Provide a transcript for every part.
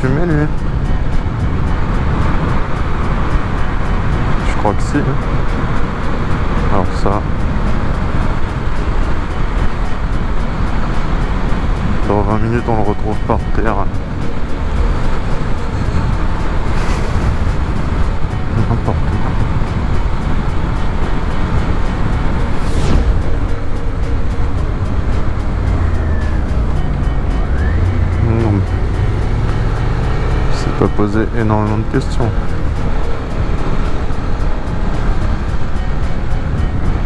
fumer lui. Je crois que si. Alors ça. Dans 20 minutes on le retrouve par terre. N'importe Posé énormément de questions.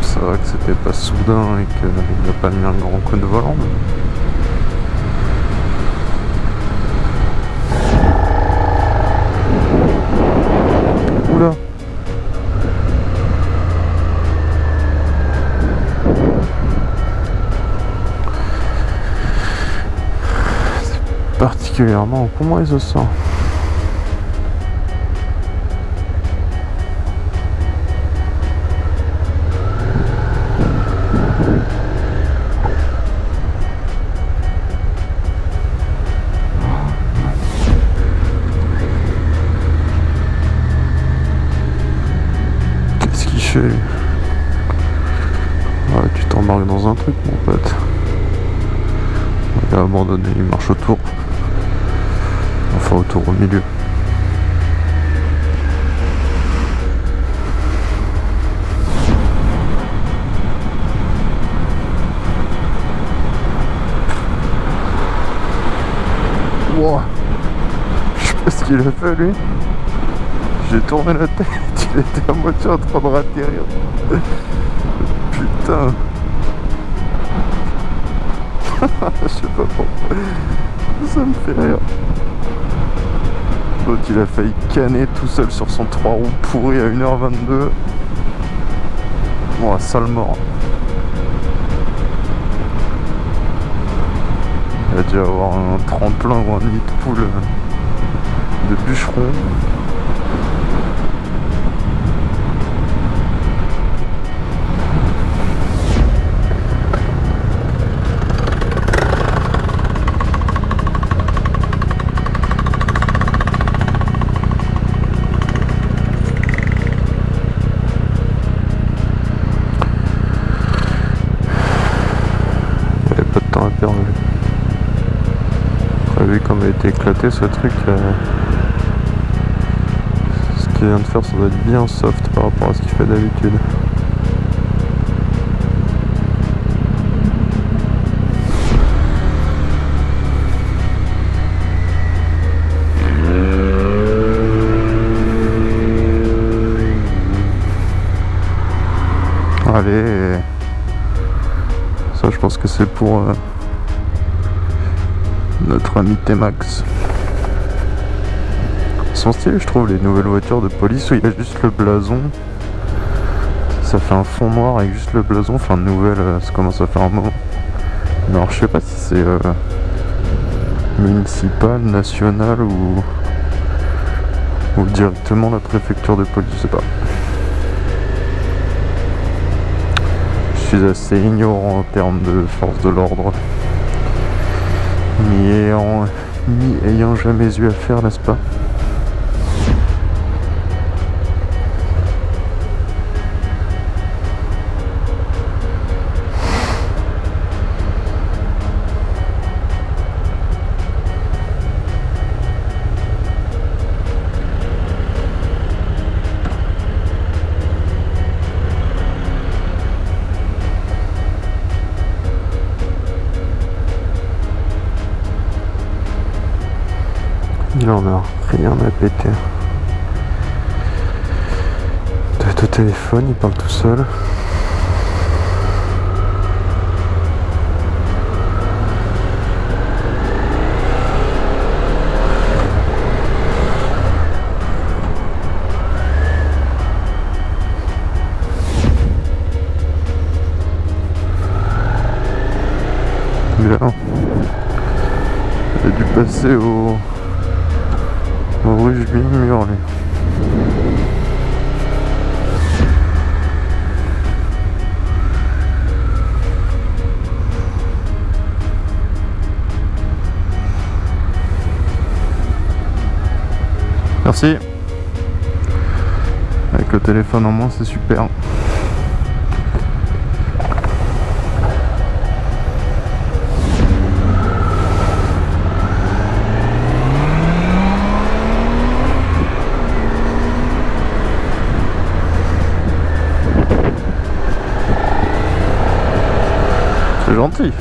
C'est vrai que c'était pas soudain et qu'il n'a pas mis un grand coup de volant. mais- particulièrement comment il se sent Dans un truc mon pote. Il a abandonné, il marche autour. Enfin autour au milieu. Je sais pas ce qu'il a fait lui. J'ai tourné la tête, il était à moitié en train de ratterrir. Putain. Je sais pas pourquoi. Ça me fait rire. L'autre il a failli canner tout seul sur son 3 roues pourri à 1h22. Bon, sale mort. Il a dû avoir un tremplin ou un nid de poule de bûcheron. Vu comme il a été éclaté ce truc, euh, ce qu'il vient de faire, ça doit être bien soft par rapport à ce qu'il fait d'habitude. Allez, ça je pense que c'est pour euh, notre ami T-Max. Sont stylés je trouve les nouvelles voitures de police où il y a juste le blason. Ça fait un fond noir avec juste le blason, enfin nouvelle, euh, ça commence à faire un moment. Alors je sais pas si c'est euh, municipal, national ou, ou directement la préfecture de police, je sais pas. Je suis assez ignorant en termes de force de l'ordre. N'y ayant, n'y ayant jamais eu affaire, n'est-ce pas? Rien à péter. Être au téléphone, il parle tout seul. Bien. Il a dû passer au, Merci. Avec le téléphone en main, c'est super. C'est gentil.